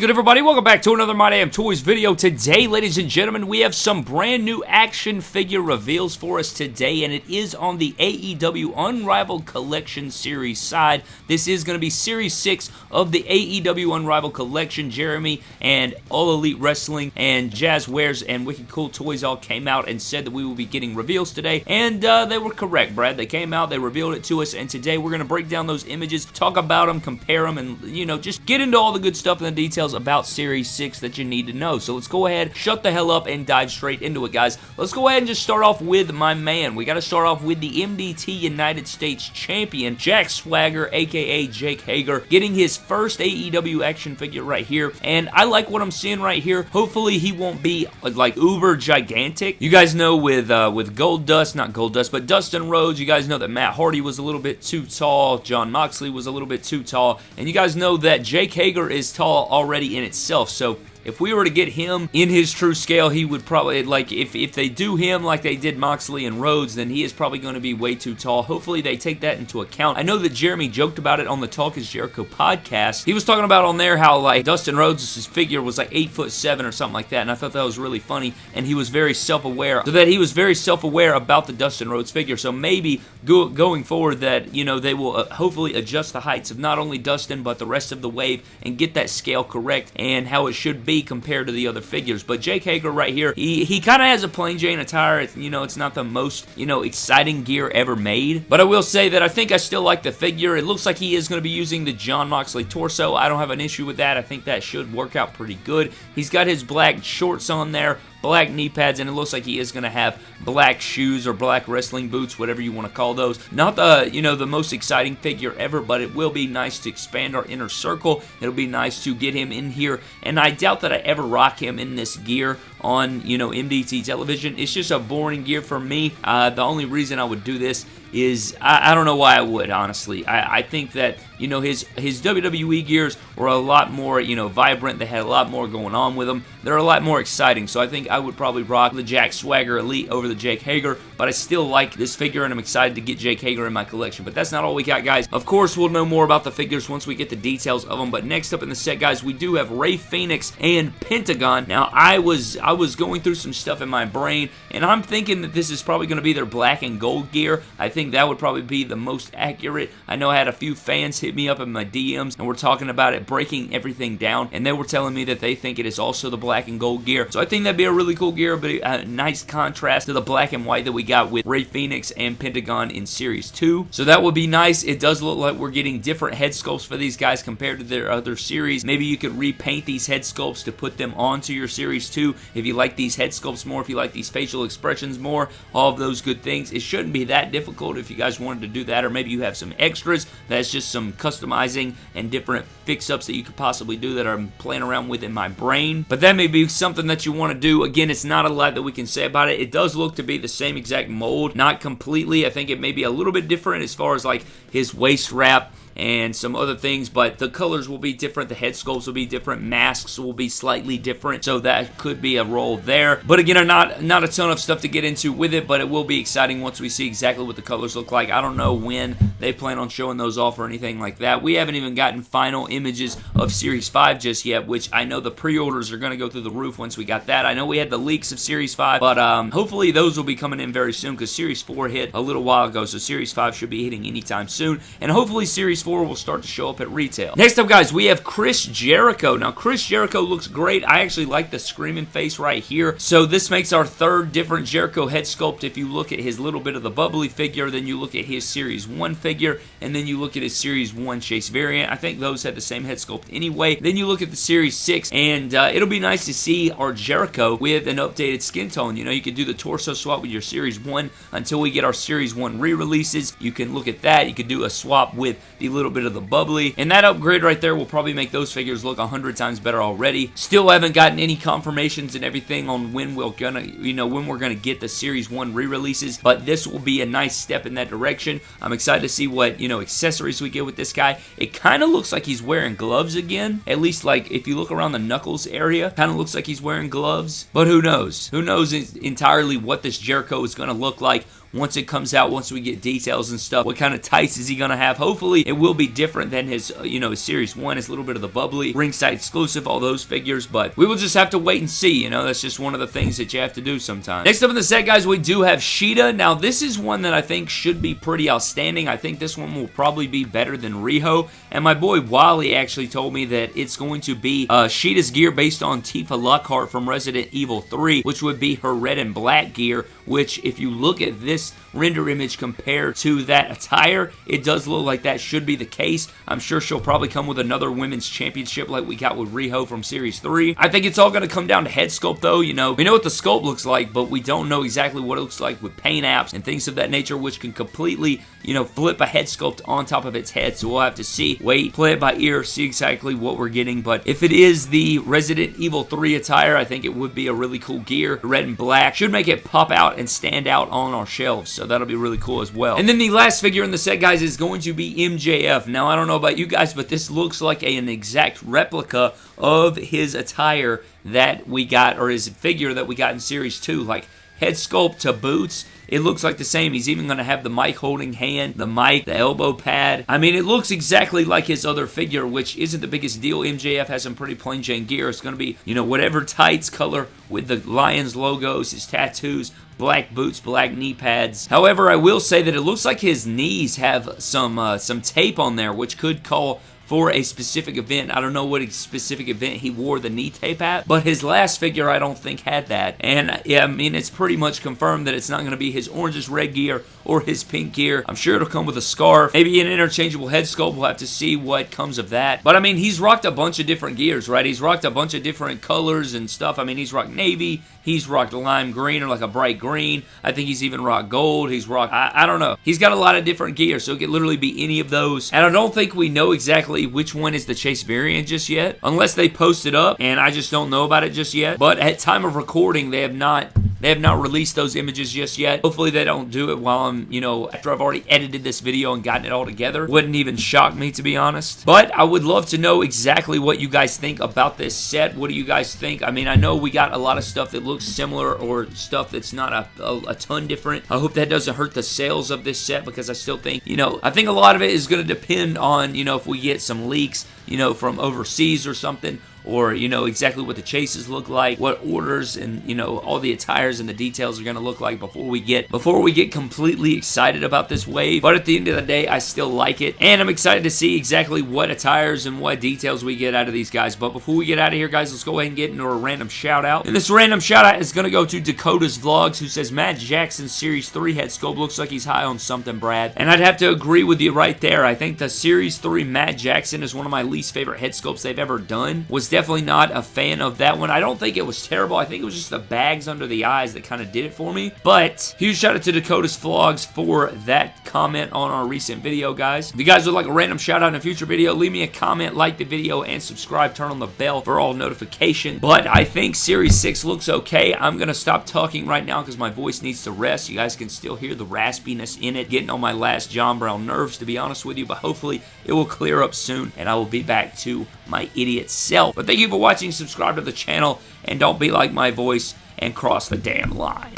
good, everybody? Welcome back to another My Damn Toys video. Today, ladies and gentlemen, we have some brand new action figure reveals for us today, and it is on the AEW Unrivaled Collection Series side. This is going to be Series 6 of the AEW Unrivaled Collection. Jeremy and All Elite Wrestling and Jazwares and Wicked Cool Toys all came out and said that we will be getting reveals today, and uh, they were correct, Brad. They came out, they revealed it to us, and today we're going to break down those images, talk about them, compare them, and, you know, just get into all the good stuff and the details about Series 6 that you need to know. So let's go ahead, shut the hell up, and dive straight into it, guys. Let's go ahead and just start off with my man. We got to start off with the MDT United States Champion, Jack Swagger, aka Jake Hager, getting his first AEW action figure right here. And I like what I'm seeing right here. Hopefully he won't be like uber gigantic. You guys know with uh, with Goldust, not Goldust, but Dustin Rhodes, you guys know that Matt Hardy was a little bit too tall, Jon Moxley was a little bit too tall, and you guys know that Jake Hager is tall already in itself. So if we were to get him in his true scale, he would probably, like, if, if they do him like they did Moxley and Rhodes, then he is probably going to be way too tall. Hopefully they take that into account. I know that Jeremy joked about it on the Talk is Jericho podcast. He was talking about on there how, like, Dustin Rhodes' figure was like 8 foot 7 or something like that, and I thought that was really funny, and he was very self-aware, so that he was very self-aware about the Dustin Rhodes figure, so maybe go, going forward that, you know, they will uh, hopefully adjust the heights of not only Dustin, but the rest of the wave, and get that scale correct, and how it should be compared to the other figures. But Jake Hager right here, he, he kind of has a plain Jane attire. It's, you know, it's not the most, you know, exciting gear ever made. But I will say that I think I still like the figure. It looks like he is going to be using the Jon Moxley torso. I don't have an issue with that. I think that should work out pretty good. He's got his black shorts on there black knee pads, and it looks like he is going to have black shoes or black wrestling boots, whatever you want to call those. Not the, you know, the most exciting figure ever, but it will be nice to expand our inner circle. It'll be nice to get him in here, and I doubt that I ever rock him in this gear on, you know, MDT television. It's just a boring gear for me. Uh, the only reason I would do this is I, I, don't know why I would honestly. I, I, think that you know his his WWE gears were a lot more you know vibrant. They had a lot more going on with them. They're a lot more exciting. So I think I would probably rock the Jack Swagger Elite over the Jake Hager. But I still like this figure and I'm excited to get Jake Hager in my collection. But that's not all we got, guys. Of course, we'll know more about the figures once we get the details of them. But next up in the set, guys, we do have Rey Fenix and Pentagon. Now I was I was going through some stuff in my brain and I'm thinking that this is probably going to be their black and gold gear. I think think that would probably be the most accurate. I know I had a few fans hit me up in my DMs and we're talking about it, breaking everything down, and they were telling me that they think it is also the black and gold gear. So I think that'd be a really cool gear, but a nice contrast to the black and white that we got with Rey Fenix and Pentagon in Series 2. So that would be nice. It does look like we're getting different head sculpts for these guys compared to their other series. Maybe you could repaint these head sculpts to put them onto your Series 2 if you like these head sculpts more, if you like these facial expressions more, all of those good things. It shouldn't be that difficult if you guys wanted to do that, or maybe you have some extras. That's just some customizing and different fix-ups that you could possibly do that I'm playing around with in my brain. But that may be something that you want to do. Again, it's not a lot that we can say about it. It does look to be the same exact mold, not completely. I think it may be a little bit different as far as like his waist wrap and some other things, but the colors will be different, the head sculpts will be different, masks will be slightly different, so that could be a role there. But again, not, not a ton of stuff to get into with it, but it will be exciting once we see exactly what the colors look like. I don't know when they plan on showing those off or anything like that. We haven't even gotten final images of Series 5 just yet, which I know the pre-orders are going to go through the roof once we got that. I know we had the leaks of Series 5, but um, hopefully those will be coming in very soon because Series 4 hit a little while ago, so Series 5 should be hitting anytime soon, and hopefully Series 4 will start to show up at retail. Next up, guys, we have Chris Jericho. Now, Chris Jericho looks great. I actually like the screaming face right here. So this makes our third different Jericho head sculpt. If you look at his little bit of the bubbly figure, then you look at his Series 1 figure, and then you look at his Series 1 Chase variant. I think those had the same head sculpt anyway. Then you look at the Series 6, and uh, it'll be nice to see our Jericho with an updated skin tone. You know, you could do the torso swap with your Series 1 until we get our Series 1 re-releases. You can look at that. You could do a swap with the little bit of the bubbly. And that upgrade right there will probably make those figures look a hundred times better already. Still haven't gotten any confirmations and everything on when we're gonna, you know, when we're gonna get the Series 1 re-releases, but this will be a nice step in that direction. I'm excited to see what, you know, accessories we get with this guy. It kind of looks like he's wearing gloves again. At least, like, if you look around the knuckles area, kind of looks like he's wearing gloves. But who knows? Who knows entirely what this Jericho is going to look like once it comes out, once we get details and stuff. What kind of tights is he going to have? Hopefully, it will be different than his, uh, you know, Series 1. It's a little bit of the bubbly, ringside exclusive, all those figures, but we will just have to wait and see, you know, that's just one of the things that you have to do sometimes. Next up in the set, guys, we do have Shida. Now, this is one that I think should be pretty outstanding. I think this one will probably be better than Riho, and my boy Wally actually told me that it's going to be uh, Shida's gear based on Tifa Lockhart from Resident Evil 3, which would be her red and black gear, which if you look at this render image compared to that attire, it does look like that should be the case. I'm sure she'll probably come with another women's championship like we got with Riho from Series 3. I think it's all going to come down to head sculpt though, you know. We know what the sculpt looks like, but we don't know exactly what it looks like with paint apps and things of that nature, which can completely, you know, flip a head sculpt on top of its head. So we'll have to see, wait, play it by ear, see exactly what we're getting. But if it is the Resident Evil 3 attire, I think it would be a really cool gear. Red and black should make it pop out and stand out on our shelves. So that'll be really cool as well. And then the last figure in the set, guys, is going to be MJF. Now, I don't know about you guys, but this looks like a, an exact replica of his attire that we got, or his figure that we got in Series 2. Like, head sculpt to boots. It looks like the same. He's even going to have the mic holding hand, the mic, the elbow pad. I mean, it looks exactly like his other figure, which isn't the biggest deal. MJF has some pretty plain Jane gear. It's going to be, you know, whatever tights color with the Lions logos, his tattoos, black boots, black knee pads. However, I will say that it looks like his knees have some uh, some tape on there, which could call for a specific event. I don't know what specific event he wore the knee tape at, but his last figure I don't think had that. And yeah, I mean, it's pretty much confirmed that it's not going to be his oranges red gear or his pink gear. I'm sure it'll come with a scarf, maybe an interchangeable head sculpt. We'll have to see what comes of that. But I mean, he's rocked a bunch of different gears, right? He's rocked a bunch of different colors and stuff. I mean, he's rocked navy, he's rocked lime green or like a bright green. I think he's even rocked gold. He's rocked, I, I don't know. He's got a lot of different gear, so it could literally be any of those. And I don't think we know exactly which one is the Chase variant just yet, unless they post it up, and I just don't know about it just yet. But at time of recording, they have not they have not released those images just yet. Hopefully they don't do it while I'm, you know, after I've already edited this video and gotten it all together. Wouldn't even shock me, to be honest. But I would love to know exactly what you guys think about this set. What do you guys think? I mean, I know we got a lot of stuff that looks similar or stuff that's not a, a, a ton different. I hope that doesn't hurt the sales of this set because I still think, you know, I think a lot of it is going to depend on, you know, if we get some leaks, you know, from overseas or something or you know exactly what the chases look like, what orders and you know all the attires and the details are going to look like before we get before we get completely excited about this wave. But at the end of the day, I still like it, and I'm excited to see exactly what attires and what details we get out of these guys. But before we get out of here, guys, let's go ahead and get into a random shout out. And this random shout out is going to go to Dakota's Vlogs, who says Matt Jackson Series 3 head sculpt looks like he's high on something, Brad. And I'd have to agree with you right there. I think the Series 3 Matt Jackson is one of my least favorite head sculpts they've ever done. Was definitely not a fan of that one. I don't think it was terrible. I think it was just the bags under the eyes that kind of did it for me. But huge shout out to Dakota's Vlogs for that comment on our recent video, guys. If you guys would like a random shout out in a future video, leave me a comment, like the video, and subscribe. Turn on the bell for all notifications. But I think Series 6 looks okay. I'm going to stop talking right now because my voice needs to rest. You guys can still hear the raspiness in it, getting on my last John Brown nerves, to be honest with you. But hopefully it will clear up soon, and I will be back to my idiot self. But thank you for watching. Subscribe to the channel, and don't be like my voice and cross the damn line.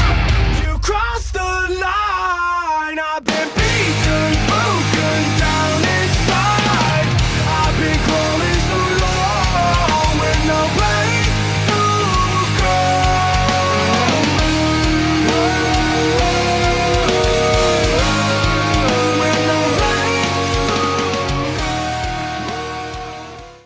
I've been beaten.